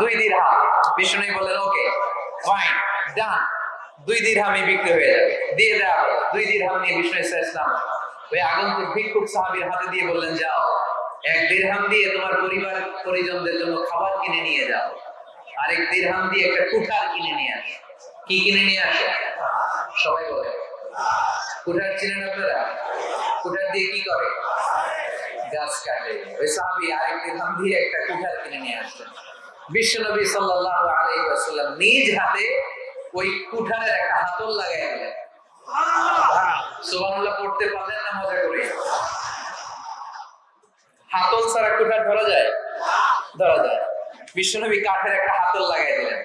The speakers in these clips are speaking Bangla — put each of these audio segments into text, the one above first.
দুই দিরহাম। বিষ্ণু বললেন, ওকে ফাইন ডান দুই দিরহামই বিক্রি হয়ে যাবে। দিয়ে হলো। দুই দিরহাম নিয়ে বিষ্ণু ইসলাম ওই আগন্তুক ভিক্ষুক সাহাবীর হাতে দিয়ে বললেন, যাও, এক দিরহাম দিয়ে তোমার পরিবার, পরিজনদের জন্য খাবার কিনে নিয়ে যাও। আরেক দিরহাম দিয়ে একটা কুঠার কিনে নিয়ে আসো। কি কিনে নিয়ে আসো? সবাই বলে, কুঠার চিনেন আপনারা? কুঠার দিয়ে কি করে? গাছ কাটে। ওই সাহাবি আরেক দিরহাম দিয়ে একটা কুঠার কিনে নিয়ে আসলেন। বিশ্বনবী সাল্লাল্লাহু আলাইহি ওয়াসাল্লাম নিজ হাতে ওই কুঠারের একটা হাতল লাগাই দিলেন। পড়তে পারলেন না মজা করে? হাতল ছাড়া কুঠার ধরা যায়? ধরা যায়। বিশ্বনবী কাঠের একটা হাতল লাগাই দিলেন।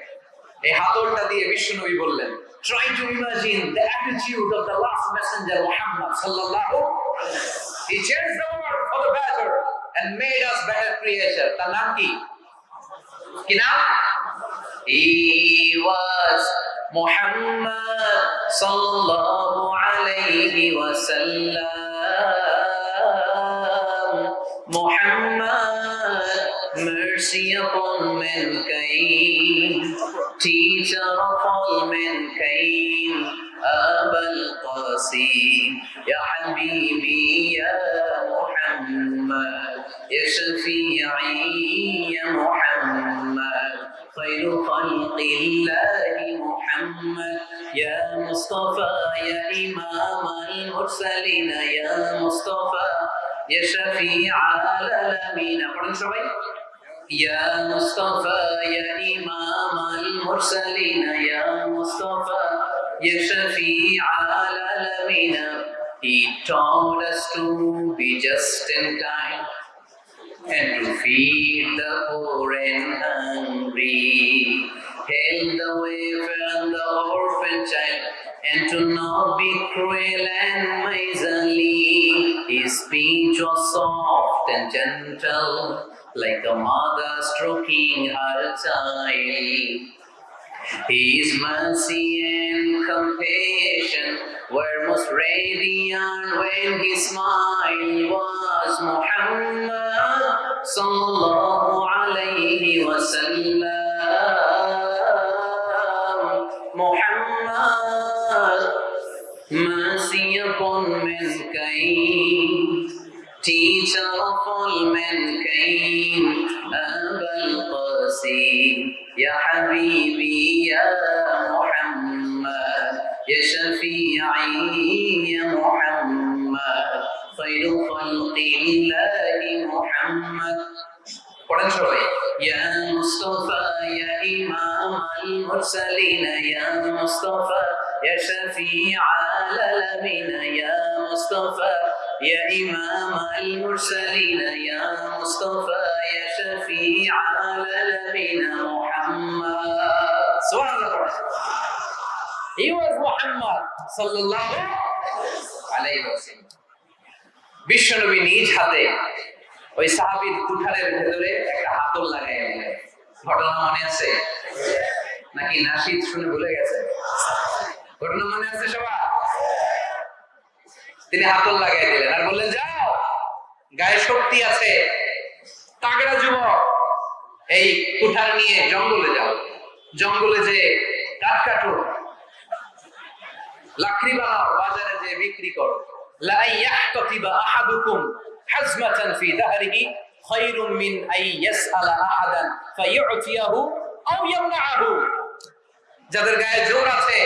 এই হাতলটা দিয়ে বিশ্বনবী বললেন try to imagine the attitude of the last messenger Muhammad sallallahu he changed the world for the better and made us better creature তার নাম কি? He was Muhammad sallallahu alayhi wa sallam Muhammad mercy upon mankind teacher of all mankind أبا القاسم يا حبيبي يا Muhammad يا شفيعي يا محمد خير خلق الله محمد. يا مصطفى يا إمام المرسلين يا مصطفى يا شفيع العالمين. يا مصطفى يا إمام المرسلين يا مصطفى يا شفيع العالمين. He taught us to be just in kind and to feed the poor and hungry, help the wafer and the orphan child, and to not be cruel and miserly. His speech was soft and gentle, like a mother stroking her child. His mercy and compassion were most radiant when his smile was Muhammad sallallahu alayhi wa sallam. Muhammad, mercy upon mankind, teacher of all mankind, Abul Qasim, Ya Habibi, Ya Muhammad, Ya Shafi'i, Ya Muhammad, خير خلق الله محمد পড়েন সবাই يا مصطفى يا إمام المرسلين يا مصطفى يا شفيع العالمين يا مصطفى يا إمام المرسلين يا مصطفى يا شفيع العالمين محمد سبحان الله He was Muhammad sallallahu alayhi wa বিশ্বনবী নিজ হাতে ওই সাহাবীর কুঠারের ভেতরে একটা হাতল লাগাই ঘটনা মনে আছে? নাকি নাসিদ শুনে ভুলে গেছে? ঘটনা মনে আছে সবার? তিনি হাতল লাগাই দিলেন আর বললেন, যাও, গায়ে শক্তি আছে। তাগড়া যুবক, এই কুঠার নিয়ে জঙ্গলে যাও। জঙ্গলে যে কাঠ কাটো। লাকড়ি লাকড়িবালা বাজারে যে বিক্রি করো। লা ইয়াহতাতিবা আহাদুকুম হাজমাতান ফি দাহরিহি খায়রুম মিন আই ইয়াসআলা আহাদান ফায়ুতিয়াহু আও ইয়ামনাহু। যাদের গায়ে জোর আছে,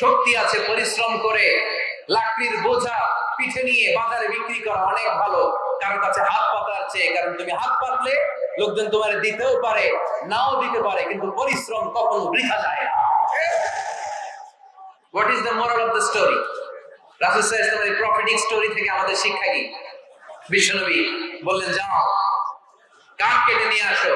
শক্তি আছে, পরিশ্রম করে, লাকড়ির বোঝা পিঠে নিয়ে বাজারে বিক্রি করা অনেক ভালো। কারণ কাছে হাত পাতার চেয়ে, কারণ তুমি হাত পাতলে লোকজন তোমার দিতেও পারে, নাও দিতে পারে, কিন্তু পরিশ্রম কখনো বৃথা যায় না। What is the moral of the story রাসূল আলাইহি ওয়াসাল্লামের প্রফিটিক স্টোরি থেকে আমাদের শিক্ষা কি? বিশ্বনবী বললেন, যাও কাঠ কেটে নিয়ে আসো।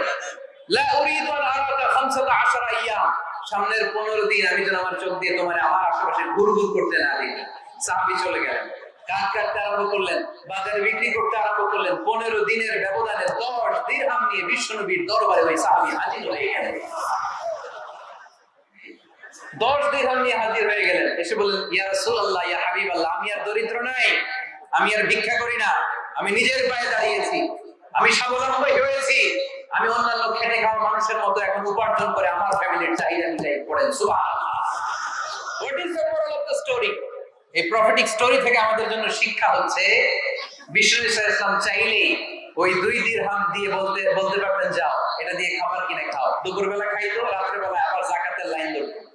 লা উরিদু আন আরাকা খামসাতা আশারা আইয়াম। সামনের 15 দিন আমি যেন আমার চোখ দিয়ে তোমার আমার আশেপাশে ঘুরঘুর করতে না দেখি সাহাবী চলে গেলেন। কাঠ কাটতে আরম্ভ করলেন, বাজারে বিক্রি করতে আরম্ভ করলেন। 15 দিনের ব্যবধানে 10 দিরহাম নিয়ে বিশ্বনবীর দরবারে ওই সাহাবী হাজির হয়ে গেলেন। দশ নিয়ে হাজির হয়ে গেলেন। এসে বললেন, ইয়া রাসূলুল্লাহ, ইয়া হাবিবাল্লাহ, আমি আর দরিদ্র নাই, আমি আর ভিক্ষা করি না, আমি নিজের পায়ে দাঁড়িয়েছি, আমি স্বাবলম্বী হয়েছি, আমি অন্যান্য খেটে খাওয়া মানুষের মতো এখন উপার্জন করে আমার ফ্যামিলির চাহিদা মিটাই পড়েন। What is the moral of the story এই স্টোরি থেকে আমাদের জন্য শিক্ষা হচ্ছে বিষ্ণু ইসলাম চাইলেই ওই দুই দিরহাম দিয়ে বলতে বলতে পারবেন, যাও, এটা দিয়ে খাবার কিনে খাও। দুপুরবেলা খাইতো রাত্রে বেলা আবার জাকাতের লাইন ধরতো।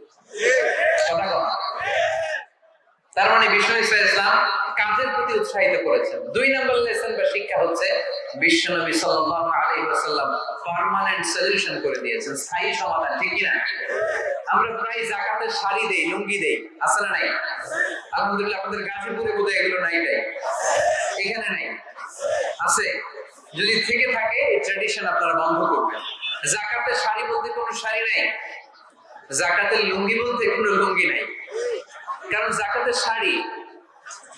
তার মানে বিষ্ণু ইসলাম কাজের প্রতি উৎসাহিত করেছেন। দুই নম্বর লেসন বা শিক্ষা হচ্ছে, বিশ্ব নবী সাল্লাল্লাহু আলাইহি ওয়াসাল্লাম পার্মানেন্ট সলিউশন করে দিয়েছেন, স্থায়ী সমাধান, ঠিক কি আমরা প্রায় জাকাতের শাড়ি দেই, লুঙ্গি দেই, আছে না নাই? আলহামদুলিল্লাহ আপনাদের গাজীপুরে বোধহয় এগুলো নাই তাই এখানে নাই? আছে? যদি থেকে থাকে, এই ট্র্যাডিশন আপনারা বন্ধ করবেন। জাকাতের শাড়ি বলতে কোনো শাড়ি নাই? জাকাতের লুঙ্গি বলতে কোনো লুঙ্গি নাই। কারণ জাকাতের শাড়ি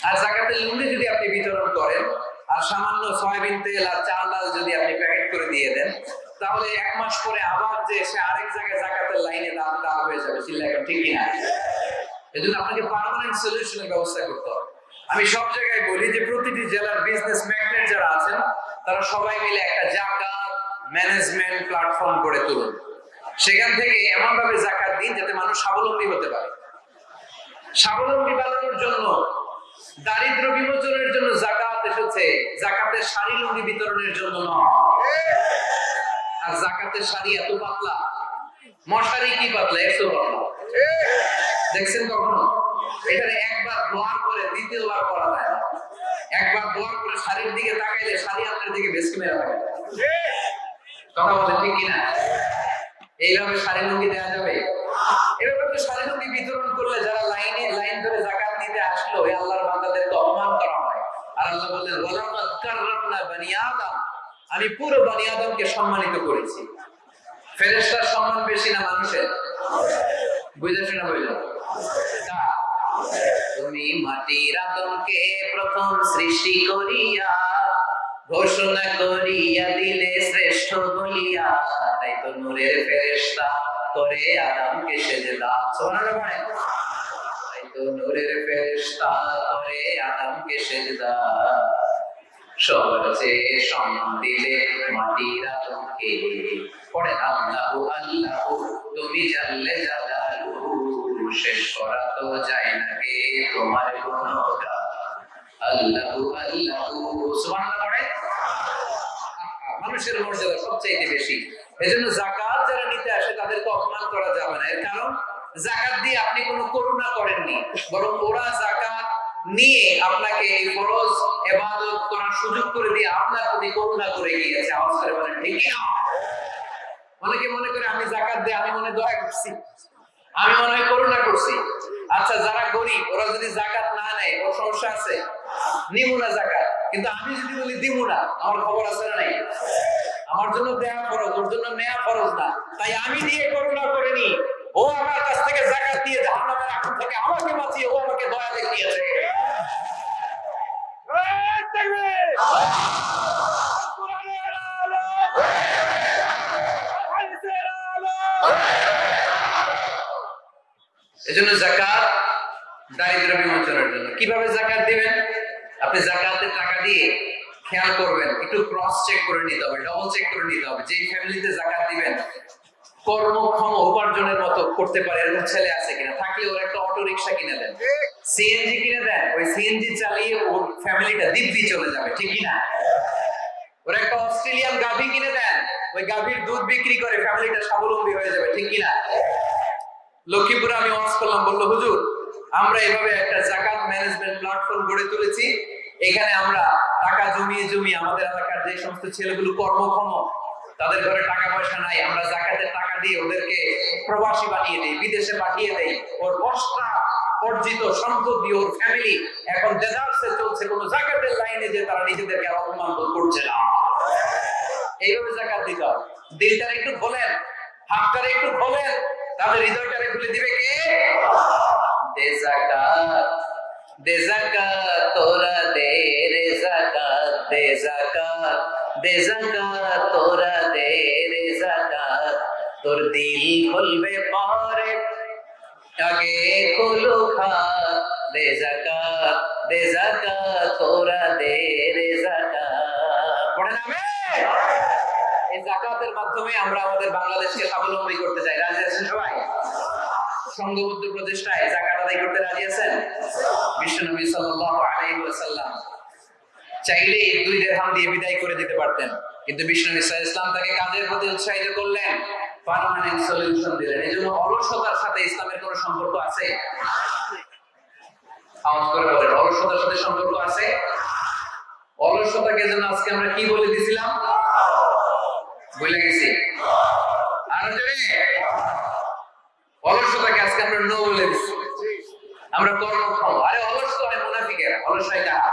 আর জাকাতের লুঙ্গি যদি আপনি বিতরণ করেন, আর সামান্য সয়াবিন তেল আর চাল ডাল যদি আপনি প্যাকেট করে দিয়ে দেন, তাহলে এক মাস পরে আবার যে সে আরেক জায়গায় জাকাতের লাইনে দাম দাম হয়ে যাবে, চিল্লা এখন ঠিক কিনা এজন্য আপনাকে পার্মানেন্ট সলিউশনের ব্যবস্থা করতে হবে। আমি সব জায়গায় বলি যে প্রতিটি জেলার বিজনেস ম্যাগনেট যারা আছেন, তারা সবাই মিলে একটা জাকাত ম্যানেজমেন্ট প্ল্যাটফর্ম গড়ে তুলুন। সেখান থেকে এমন ভাবে জাকাত দিন যাতে মানুষ স্বাবলম্বী হতে পারে। স্বাবলম্বী বানানোর জন্য, দারিদ্র বিমোচনের জন্য জাকাত এসেছে। জাকাতের শাড়ি লুঙ্গি বিতরণের জন্য নয়। আর জাকাতের শাড়ি এত পাতলা। মশারি কি পাতলা একশো পাতলা দেখছেন কখনো? এটা একবার দোয়ার করে, দ্বিতীয়বার করা যায় একবার দোয়ার করে শাড়ির দিকে তাকাইলে শাড়ি আপনার দিকে বেশি মেরা কথা বলে ঠিক কিনা? এইভাবে শাড়ি লুঙ্গি দেওয়া যাবে? লুঙ্গি বিতরণ করলে যারা লাইনে, লাইন ধরে জাকাত আসলো আল্লাহর অপমান করা হয়। আর আল্লাহ বললেন ওয়ালাকাদ বানি আদম। আমি পুরো বানি আদমকে সম্মানিত করেছি। ফেরেশতার সম্মান বেশি না মানুষের? বুঝেছ না বুঝলো? তুমি মাটির আদমকে প্রথম সৃষ্টি করিয়া, ঘোষণা করিয়া দিলে শ্রেষ্ঠ বলিয়া তাই তো নূরের ফেরেশতা করে আদমকে সেজদা সুবহানাল্লাহ পড়ে তাই তো নূরের ফেরেশতা করে আদমকে সেজদা সবচেয়ে সম্মান দিলে মাটির আদমকে পড়ে আল্লাহু আল্লাহু, তুমি জানলে জালালু, শেষ করা তো যায় না গে তোমার গুণগান আল্লাহু আল্লাহু সুবহানাল্লাহ পড়ে মানুষের মর্যাদা সবচাইতে বেশি। এজন্য জাকাত যারা নিতে আসে, তাদেরকে অপমান করা যাবে না। এর কারণ জাকাত দিয়ে আপনি কোনো করুণা করেননি, বরং ওরা জাকাত নিয়ে আপনাকে এই ফরজ এবাদত করার সুযোগ করে দিয়ে আপনার প্রতি করুণা করে গিয়েছে। আওয়াজ করে বলেন, ঠিক অনেকে মনে করে, আমি জাকাত দিয়ে আমি মনে দয়া করছি। আমি মনে হয় করুণা করছি। আচ্ছা যারা গরিব, ওরা যদি জাকাত না নেয়, ওর সমস্যা আছে? নিমুনা জাকাত কিন্তু আমি যদি বলি দিমুনা, আমার খবর আছে না নাই? আমার জন্য দেয়া ফরজ, ওর জন্য নেয়া ফরজ না। তাই আমি দিয়ে করুণা করিনি ও আমার কাছ থেকে জাকাত দিয়ে জাহান্নামের আগুন থেকে আমাকে বাঁচিয়ে ও আমাকে দয়া দেখিয়েছে। এজন্য জাকাত দারিদ্র বিমোচনের জন্য। কীভাবে জাকাত দিবেন? আপনি জাকাতের টাকা দিয়ে খেয়াল করবেন, একটু ক্রস চেক করে নিতে হবে ডবল চেক করে নিতে হবে, যেই ফ্যামিলিতে জাকাত দিবেন, কর্মক্ষম উপার্জনের মতো করতে পারে, এরকম ছেলে আছে কিনা, থাকলে ওর একটা অটো রিক্সা কিনে দেন। সিএনজি কিনে দেন, ওই সিএনজি চালিয়ে ওর ফ্যামিলিটা দিব্যি চলে যাবে, ঠিক কিনা? ওর একটা অস্ট্রেলিয়ান গাভী কিনে দেন, ওই গাভীর দুধ বিক্রি করে ফ্যামিলিটা স্বাবলম্বী হয়ে যাবে, ঠিক কিনা? লক্ষ্মীপুরে আমি ওয়াজ করলাম, বলল, হুজুর, আমরা এভাবে একটা জাকাত ম্যানেজমেন্ট প্ল্যাটফর্ম গড়ে তুলেছি এখানে আমরা টাকা জমিয়ে জমিয়ে আমাদের এলাকার যে সমস্ত ছেলেগুলো কর্মক্ষম, তাদের ঘরে টাকা পয়সা নাই, আমরা জাকাতের টাকা দিয়ে ওদেরকে প্রবাসী বানিয়ে দেই, বিদেশে পাঠিয়ে দেই। ওর বস্তা অর্জিত ওর ফ্যামিলি এখন ডেজার্টসে চলছে, কোনো জাকাতের লাইনে যে তারা নিজেদেরকে অপমান করছে না। এইভাবে জাকাত দিতে হবে একটু খোলেন, হাতটারে একটু খোলেন, তাহলে হৃদয়টারে খুলে দিবে কে? দে জাকাত। দে জাকাত তোরা দে রে জাকাত দে জাকাত দে জাকাত তোরা দে রে জাকাত তোর দিল খুলবে পরে আগে খুলো খাত। দে জাকাত দে জাকাত তোরা দে রে জাকাত পড়ে না এই জাকাতের মাধ্যমে আমরা আমাদের বাংলাদেশকে স্বাবলম্বী করতে চাই। রাজি আছেন সবাই? সংঘবদ্ধ প্রচেষ্টায় জাকাত আদায় করতে রাজি আছেন? বিশ্বনবী সাল্লাল্লাহু আলাইহি ওয়াসাল্লাম। চাইলে দুই দেড়হাম দিয়ে বিদায় করে দিতে পারতেন। কিন্তু বিষ্ণু ইসা ইসলাম তাকে কাজের প্রতি উৎসাহিত করলেন? পার্মানেন্ট সলিউশন দিলেন। এই জন্য অলসতার সাথে ইসলামের কোনো সম্পর্ক আছে? আওয়াজ করে বলেন, অলসতার সাথে সম্পর্ক আছে? অলসতাকে যেন আজকে আমরা কি বলে দিছিলাম? বলে গেছি। আর অলসতাকে আজকে আমরা নো বলে দিচ্ছি আমরা কর্মক্ষম আরে অলস তো হয় মুনাফিকেরা অলস হয় কারা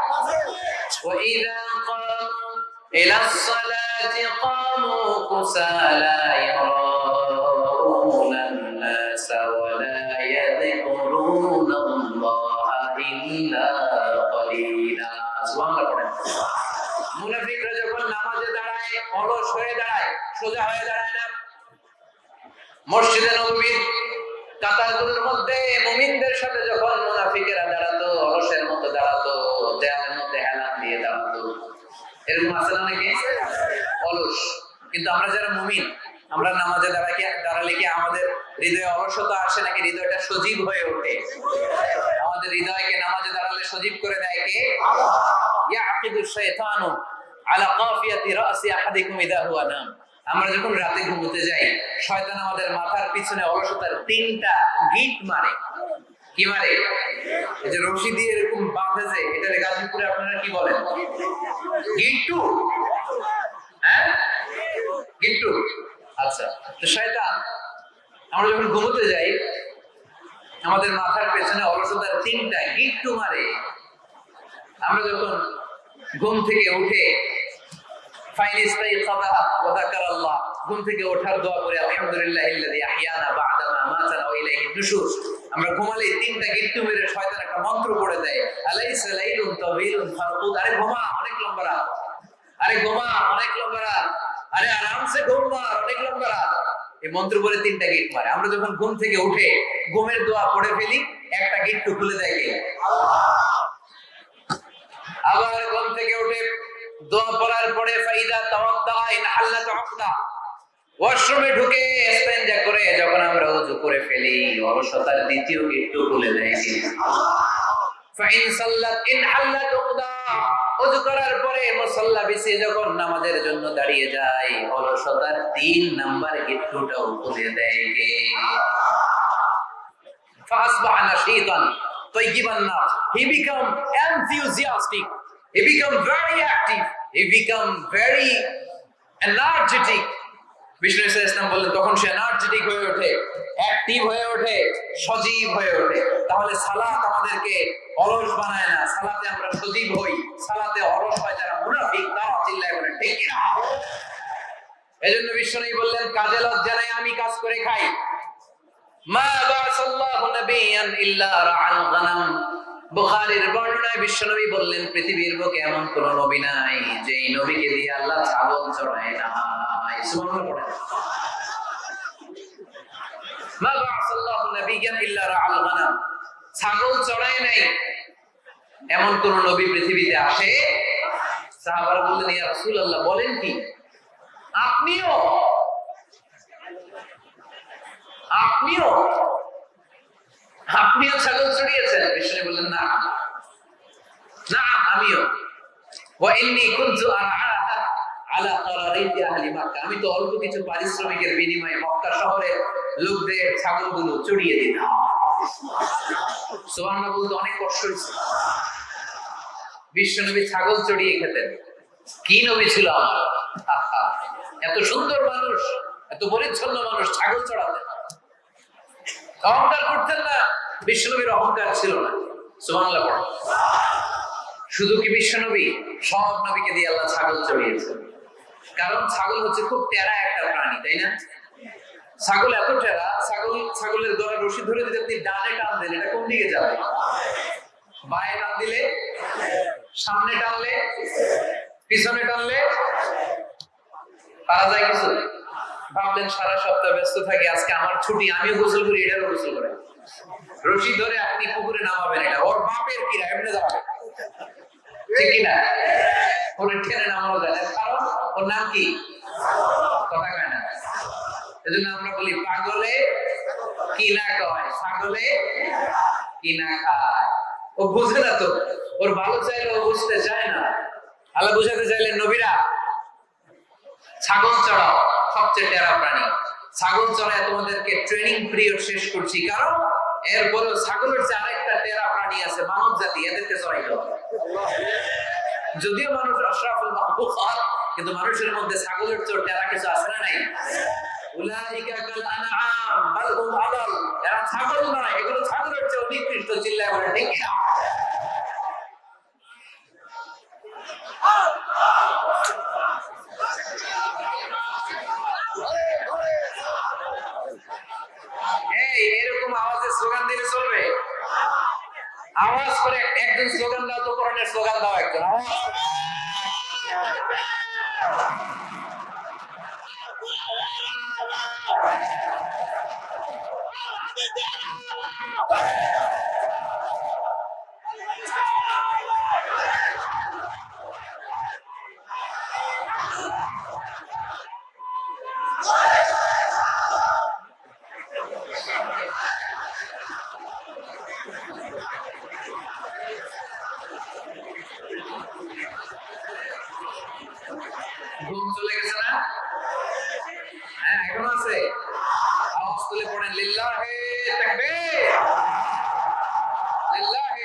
وإذا قاموا إلى الصلاة قاموا كسالى يراءون الناس ولا يذكرون الله إلا قليلا سبحان الله পড়েন মুনাফিকরা যখন নামাজে দাঁড়ায় অলস হয়ে দাঁড়ায় সোজা হয়ে দাঁড়ায় না মসজিদে নববীর কাতারগুলোর মধ্যে মুমিনদের সাথে যখন মুনাফিকেরা দাঁড়াতো, অলসের মতো দাঁড়াতো, দেয়ালের মধ্যে হেলান দিয়ে দাঁড়াতো। এরকম আছে না নাকি? অলস। কিন্তু আমরা যারা মুমিন, আমরা নামাজে দাঁড়াকে দাঁড়ালে কি আমাদের হৃদয়ে অলসতা আসে নাকি হৃদয়টা সজীব হয়ে ওঠে? আমাদের হৃদয়কে নামাজে দাঁড়ালে সজীব করে দেয় কে? ইয়াকিদু শাইতানু আলা কাফিয়াতি রাসি আহাদিকুম ইদা হুয়া নাম। আমরা যখন রাতে ঘুমোতে যাই, শয়তান আমাদের মাথার পিছনে অলসতার তিনটা গিট মারে। কি মারে? এই যে রশি দিয়ে এরকম বাঁধে যে এটারে গাজীপুরে আপনারা কি বলেন? গিট্টু হ্যাঁ? গিট্টু আচ্ছা তো শয়তান, আমরা যখন ঘুমোতে যাই, আমাদের মাথার পেছনে অলসতার তিনটা গিট্টু মারে। আমরা যখন ঘুম থেকে উঠে ফাইন ইস্তাইকাযা ওয়া যাকারাল্লাহ ঘুম থেকে ওঠার দোয়া করে মাতানা ওয়া ইলাইহি নুশুর। আমরা ঘুমালে তিনটা গিট্টু মেরে শয়তান একটা মন্ত্র পড়ে দেয়, আলাইসা লাইলুন আরে ঘুমা, অনেক লম্বা রাত। আরে ঘুমা, অনেক লম্বা রাত। আরে আরামসে অনেক লম্বা রাত। এই মন্ত্র তিনটা গিট মারে। আমরা যখন ঘুম থেকে উঠে ঘুমের দোয়া পড়ে ফেলি, একটা গিট্টু খুলে দেয় আবার ঘুম থেকে উঠে দোয়া পড়ার পরে ফাইদা তাওয়াক্কা ইন ওয়াশরুমে ঢুকে করে যখন আমরা ওযু করে ফেলি দ্বিতীয় খুলে দেয় ফাইন সাল্লাত ইন ওযু করার পরে মুসল্লা যখন নামাজের জন্য দাঁড়িয়ে যায়, অলসতার তিন নাম্বার গেটটুটাও খুলে দেয় কে? ফাসবাহ নাশীতান তাইয়িবান he became enthusiastic he become very active. He become very energetic. বিষ্ণু ইসা ইসলাম বললেন, তখন সে এনার্জেটিক হয়ে ওঠে অ্যাক্টিভ হয়ে ওঠে, সজীব হয়ে ওঠে। তাহলে সালাত আমাদেরকে অলস বানায় না। সালাতে আমরা সজীব হই। সালাতে অলস হয় যারা মুনাফিক, তারা চিল্লায় বলে, ঠিক না এজন্য বিষ্ণু বললেন, কাজে লজ্জা নাই আমি কাজ করে খাই। মা বাসাল্লাহু নাবিয়ান ইল্লা রাআল গানাম। বুখারীর বর্ণনায় বিশ্বনবী বললেন, পৃথিবীর বুকে এমন কোন নবী নাই যে নবীকে দিয়ে আল্লাহ ছাগল চড়ায় না ছাগল চড়ায় নাই, এমন কোন নবী পৃথিবীতে আসে? বললেন বলেন কি? আপনিও আপনিও আপনিও ছাগল চড়িয়েছেন? বিষ্ণু বললেন, না। না, আমিও। আমি তো অল্প কিছু পারিশ্রমিকের বিনিময়ে মক্কা শহরে লোকদের চড়িয়ে দিতাম। বলতে অনেক কষ্ট হয়েছে। বিশ্বনবী ছাগল চড়িয়ে খেতেন। কি নবী ছিল আমার? এত সুন্দর মানুষ, এত পরিচ্ছন্ন মানুষ ছাগল চড়াতেন। অহংকার করতেন না, বিশ্বনবীর অহংকার ছিল না। সুবহানাল্লাহ পড়ো। শুধু কি বিশ্বনবী? সব নবীকে দিয়ে আল্লাহ ছাগল চড়িয়েছেন। কারণ ছাগল হচ্ছে খুব টেরা একটা প্রাণী, তাই না? ছাগল এত টেরা, ছাগল, ছাগলের গলার রশি ধরে যদি আপনি ডানে টান দেন, এটা কোন দিকে যাবে? বায়ে টান দিলে? সামনে টানলে? পিছনে টানলে? পারা যায় কিছু? ভাবলেন সারা সপ্তাহ ব্যস্ত থাকি, আজকে আমার ছুটি, আমিও গোসল করি এটারও গোসল করে। রশি ধরে আপনি পুকুরে নামাবেন এটা, ওর বাপের কিরা এমনি যাবে। ঠিক ওরে নামানো যায় কারণ ওর নাম কি? কথা কয় না। এজন্য আমরা বলি, পাগলে কি না কয়? কি না খায়? ও বুঝে না তো, ওর ভালো চাইলে ও বুঝতে চায় না। আল্লাহ বুঝাতে চাইলেন, নবীরা ছাগল চড়াও, সবচেয়ে টেরা প্রাণী। ছাগল চড়ায় তোমাদেরকে ট্রেনিং পিরিয়ড শেষ করছি। কারণ এরপরে ছাগলের যে আরেকটা টেরা প্রাণী আছে, মানব জাতি, এদেরকে চড়াই দাও যদিও মানুষ আশরাফুল মাহবুবাত কিন্তু মানুষের মধ্যে ছাগলের চোর টেরা কিছু আছে না নাই? উলাইকা কাল আনআম, বাল হুম আদাল। এরা ছাগল নয় এগুলো ছাগলের চেয়ে নিকৃষ্ট, চিল্লায় বলে, ঠিক না এই এরকম আওয়াজে স্লোগান দিলে চলবে আওয়াজ করে একজন স্লোগান দাও তো কোরআনের স্লোগান দাও একজন আওয়াজ। ঘুম চলে গেছে না? হ্যাঁ এখন আছে। আওয়াজ তুলে পড়েন, লিল্লাহে লিল্লাহে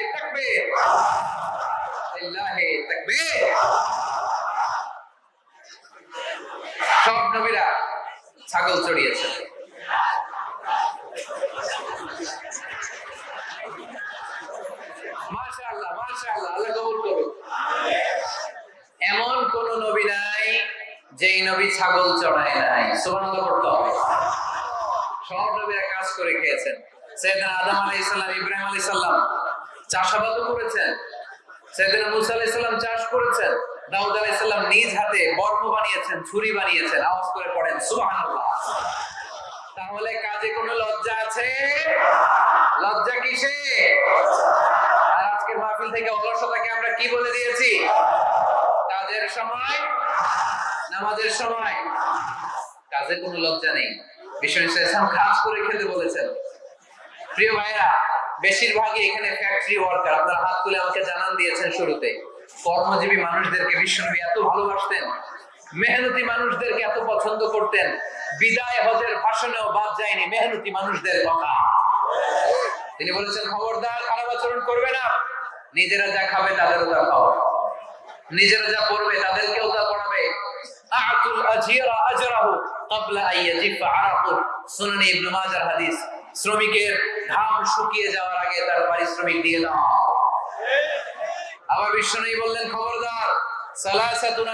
লিল্লাহে সব নবীরা ছাগল চড়িয়েছে মাশাআল্লাহ মাশাআল্লাহ আল্লাহ কবুল করুন এমন কোন নবী নাই যেই নবী ছাগল চড়ায় নাই। সুবহানাল্লাহ পড়তে হবে। সব নবীরা কাজ করে খেয়েছেন। সৈয়দনা আদম আলাইহিস সালাম, ইব্রাহিম আলাইহিস সালাম চাষাবাদও করেছেন। সৈয়দনা মুসা আলাইহিস সালাম চাষ করেছেন। দাউদ আলাইহিস সালাম নিজ হাতে বর্ম বানিয়েছেন, ছুরি বানিয়েছেন। আওয়াজ করে পড়েন, সুবহানাল্লাহ। তাহলে কাজে কোনো লজ্জা আছে? লজ্জা কিসে? আর আজকের মাহফিল থেকে অলসতাকে আমরা কি বলে দিয়েছি? কাজের সময় নামাজের সময়। কাজে কোনো লজ্জা নেই। বিশ্ব ইসলাম কাজ করে খেতে বলেছেন। প্রিয় ভাইরা বেশিরভাগই এখানে ফ্যাক্টরি ওয়ার্কার আপনারা হাত তুলে আমাকে জানান দিয়েছেন শুরুতে। কর্মজীবী মানুষদেরকে বিশ্বনবী এত ভালোবাসতেন, মেহনতি মানুষদেরকে এত পছন্দ করতেন, বিদায় হজের ভাষণেও বাদ যায়নি মেহনতি মানুষদের কথা। তিনি বলেছেন, খবরদার, খারাপ আচরণ করবে না। নিজেরা যা খাবে তাদেরও তা খাওয়া নিজেরা যা পড়বে তাদেরকেও তা পড়াবে। শ্রমিকের ঘাম শুকিয়ে যাওয়ার আগে তার পারিশ্রমিক দিয়ে দাও। আবার বিশ্বনবী বললেন, খবরদার, সালাসাতুন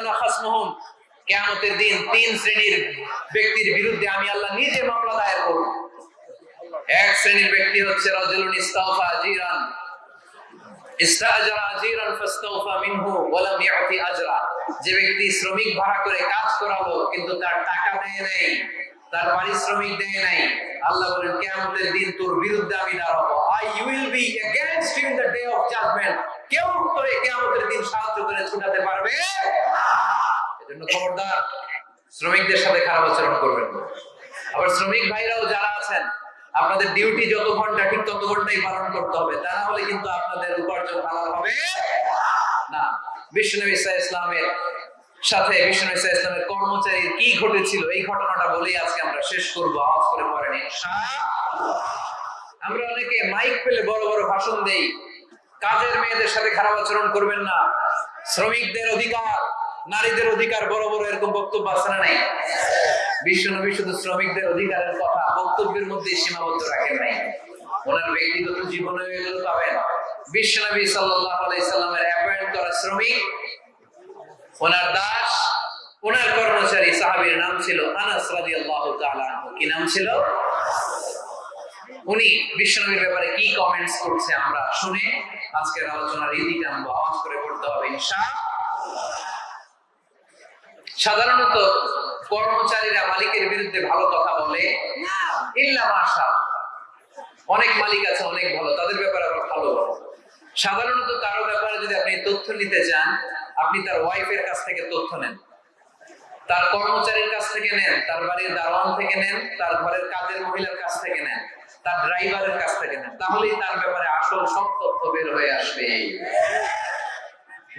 দিন তিন শ্রেণির ব্যক্তির বিরুদ্ধে আমি আল্লাহ নিজে মামলা দায়ের করব। এক শ্রেণির ব্যক্তি হচ্ছে রাজুলুন ইস্তাওফা জিরান। যে ব্যক্তি শ্রমিক ভাড়া করে কাজ করালো, কিন্তু তার টাকা দেয় নাই, তার পারিশ্রমিক দেয় নাই, আল্লাহ বলেন, কিয়ামতের দিন তোর বিরুদ্ধে আমি দাঁড়াবো। I will be day of judgement শ্রমিকদের সাথে খারাপ আচরণ করবেন আবার শ্রমিক ভাইরাও যারা আছেন আপনাদের ডিউটি যত ঘণ্টা, ঠিক তত ঘন্টাই পালন করতে হবে। তা না হলে কিন্তু আপনাদের উপার্জন হালাল হবে। না বিষ্ণু ইসা ইসলামের সাথে বিষ্ণু ইসা ইসলামের কর্মচারীর কি ঘটেছিল, এই ঘটনাটা বলেই আজকে আমরা শেষ করব, আওয়াজ করে পড়েন আমরা অনেকে মাইক পেলে বড় বড় ভাষণ দেই। কাজের মেয়েদের সাথে খারাপ আচরণ করবেন না। শ্রমিকদের অধিকার, নারীদের অধিকার, বড় বড় এরকম বক্তব্য আছে না নাই? শুধু শ্রমিকদের অধিকারের কথা বক্তব্যের মধ্যে সীমাবদ্ধ রাখেন নাই। ওনার ব্যক্তিগত জীবনে এগুলো পাবেন। অ্যাপয়েন্ট করা শ্রমিক, ওনার দাস, ওনার কর্মচারী সাহাবীর নাম ছিল আনাস তাআলা আনহু। কি নাম ছিল? উনি বিশ্বনবীর ব্যাপারে কি কমেন্টস করছে আমরা শুনে আজকের আলোচনার টানবো, আওয়াজ করে পড়তে হবে সাধারণত কর্মচারীরা মালিকের বিরুদ্ধে ভালো কথা বলে? অনেক মালিক আছে, অনেক ভালো। তাদের ব্যাপারে আবার ভালো বলে সাধারণত কারও ব্যাপারে যদি আপনি তথ্য নিতে চান, আপনি তার ওয়াইফের কাছ থেকে তথ্য নেন। তার কর্মচারীর কাছ থেকে নেন, তার বাড়ির দারোয়ান থেকে নেন, তার ঘরের কাজের মহিলার কাছ থেকে নেন, তার ড্রাইভারের কাছ থেকে নেন, তাহলেই তার ব্যাপারে আসল সব তথ্য বের হয়ে আসবে।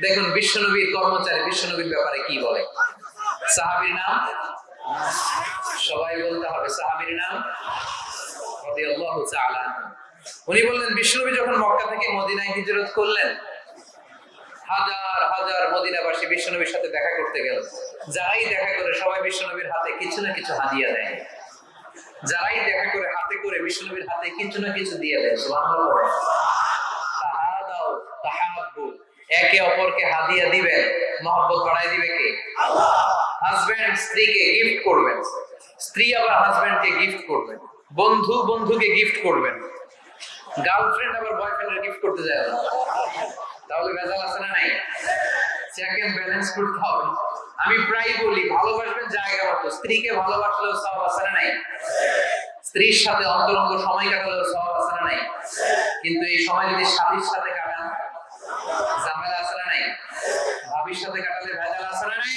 দেখুন বিশ্বনবীর কর্মচারী, বিশ্বনবীর ব্যাপারে কি বলে? সাহাবীর নাম? সবাই বলতে হবে সাহাবীর নাম। উনি বললেন, বিশ্বনবী যখন মক্কা থেকে মদিনায় হিজরত করলেন, হাজার হাজার মদিনাবাসী বিশ্বনবীর সাথে দেখা করতে গেল। যারাই দেখা করে সবাই বিশ্বনবীর হাতে কিছু না কিছু হাদিয়া দেয়। যারাই দেখা করে হাতে করে বিশ্বনবীর হাতে কিছু না কিছু দিয়ে দেয়। একে অপরকে হাদিয়া দিবেন, মহব্বত বাড়াই দিবে কে? হাজবেন্ড স্ত্রীকে গিফট করবেন। স্ত্রী আবার হাজবেন্ডকে গিফট করবেন। বন্ধু বন্ধুকে গিফট করবেন। গার্লফ্রেন্ড আবার বয়ফ্রেন্ডের গিফট করতে যায় না তাহলে ভেজাল আছে না নাই? চেক এন্ড ব্যালেন্স করতে হবে। আমি প্রায় বলি, ভালোবাসবেন জায়গা মতো। স্ত্রীকে ভালোবাসলেও সব আছে না নাই? স্ত্রীর সাথে অন্তরঙ্গ সময় কাটালেও সব আছে না নাই? কিন্তু এই সময় যদি স্বামীর সাথে কাটান, ঝামেলা আছে না নাই? ভাবির সাথে কাটালে ভেজাল আছে না নাই?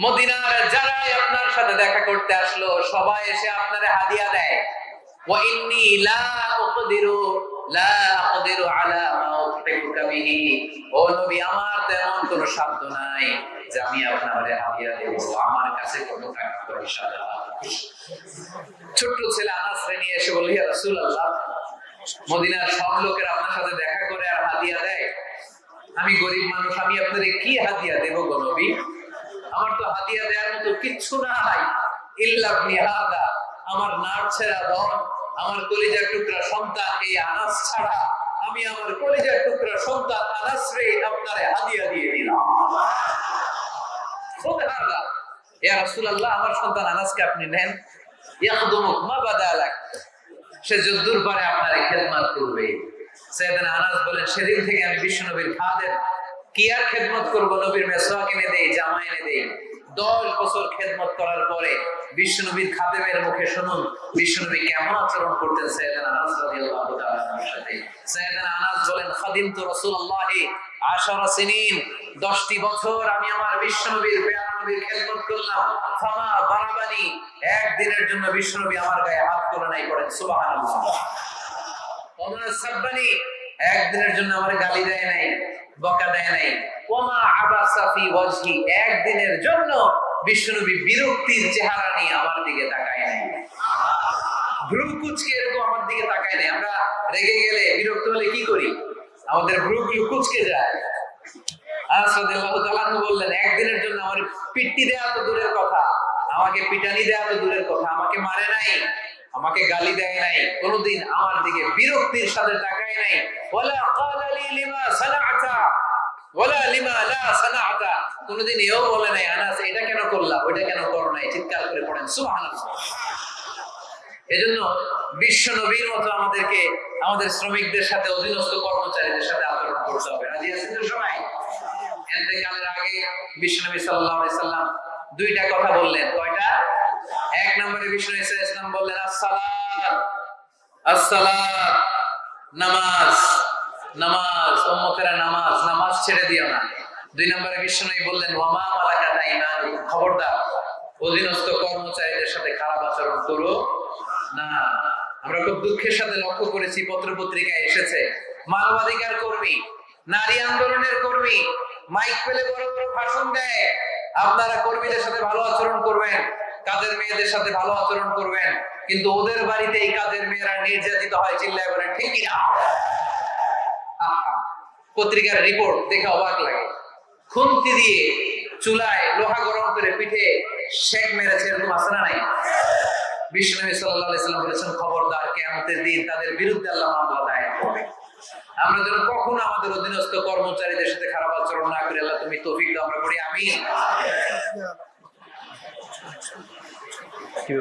মদিনার যারাই আপনার সাথে দেখা করতে আসলো, সবাই এসে আপনারে হাদিয়া দেয়। ছোট্ট ছেলে এসে মদিনার সব লোকের আপনার সাথে দেখা করে আর হাদিয়া দেয়? আমি গরিব মানুষ, আমি আপনাদের কি হাদিয়া দেব গো নবী? আমার তো হাদিয়া দেওয়ার মতো কিচ্ছু নাই। আমার নার ছেড়া আমার কলিজার টুকরা সন্তান এই আনাস ছাড়া। আমি আমার কলিজার টুকরা সন্তান আনাস রে দিয়ে দিলাম। আমার সন্তান আনাসকে আপনি নেন। মা সে যদ্দুর পারে আপনার করবে। সৈয়দনা আনাস বলেন, সেদিন থেকে আমি বিশ্বনবীর খাদেম কি আর খেদমত করব নবীর মেসওয়াক এনে দেই, জামা এনে দেই? দশ বছর খেদমত করার পরে বিশ্বনবীর খাদেমের মুখে শুনুন, বিশ্বনবী কেমন আচরণ করতেন সৈয়দনা আনাস সাথে। সৈয়দনা আনাস বলেন রাসূলুল্লাহি আশারা সিনিন। 10টি বছর আমি আমার বিশ্বনবীর পেয়ারা নবীর খেদমত করলাম। ফামা বারাবানি। একদিনের জন্য আমার গায়ে হাত নাই করেন সাব্বানি। একদিনের জন্য আমার গালি দেয় নাই। বকা দেয় নাই। ওমা আবাসা ফি ওয়াজহি, একদিনের জন্য বিশ্বনবী বিরক্তির চেহারা নিয়ে আমার দিকে তাকায় নাই। ভ্রু কুচকে এরকম আমার দিকে তাকায় নাই। আমরা রেগে গেলে বিরক্ত হলে কি করি? আমাদের ভ্রুগুলো কুচকে যায়। বললেন, একদিনের জন্য আমার পিট্টি দেয়া তো দূরের কথা, আমাকে পিটানি দেয়া তো দূরের কথা, আমাকে মারে নাই। আমাকে গালি দেয় নাই, কোনোদিন আমার দিকে বিরক্তির সাথে তাকায় নাই। কোনোদিন এও বলে নাই, আনাস, এটা কেন কেন করো নাই? চিৎকার করে পড়েন। এজন্য বিশ্ব নবীর মতো আমাদেরকে, আমাদের শ্রমিকদের সাথে, অধীনস্থ কর্মচারীদের সাথে আচরণ করতে হবে। রাজি আছেন তো সবাই? আগে বিশ্ব নবী সাল্লাম দুইটা কথা বললেন। কয়টা? এক নম্বরে সাল্লাল্লাহু আলাইহি সাল্লাম বললেন, আসসালাত নামাজ নামাজ, উম্মতেরা নামাজ নামাজ ছেড়ে দিও না। দুই নম্বরে নবী বললেন, ওয়ামা মালাকাত আইমানুকুম? খবরদার, অধীনস্থ কর্মচারীদের সাথে খারাপ আচরণ করো না। আমরা খুব দুঃখের সাথে লক্ষ্য করেছি পত্র পত্রিকায় এসেছে, মানবাধিকার কর্মী, নারী আন্দোলনের কর্মী, মাইক পেলে বড় বড় ভাষণ দেয়। আপনারা কর্মীদের সাথে ভালো আচরণ করবেন। কাজের মেয়েদের সাথে ভালো আচরণ করবেন কিন্তু ওদের বাড়িতে এই কাজের মেয়েরা নির্যাতিত হয় চিল্লায় বলেন ঠিক কিনা আহা, পত্রিকার রিপোর্ট দেখে অবাক লাগে। খুন্তি দিয়ে চুলায় লোহা গরম করে পিঠে শেক মেরেছে এরকম আছে না নাই? বলেছেন খবরদার কিয়ামতের দিন তাদের বিরুদ্ধে আল্লাহ দায়ের করবে। আমরা যেন কখনো আমাদের অধীনস্থ কর্মচারীদের সাথে খারাপ আচরণ না করি আল্লাহ তুমি তৌফিক আমরা করি আমি কি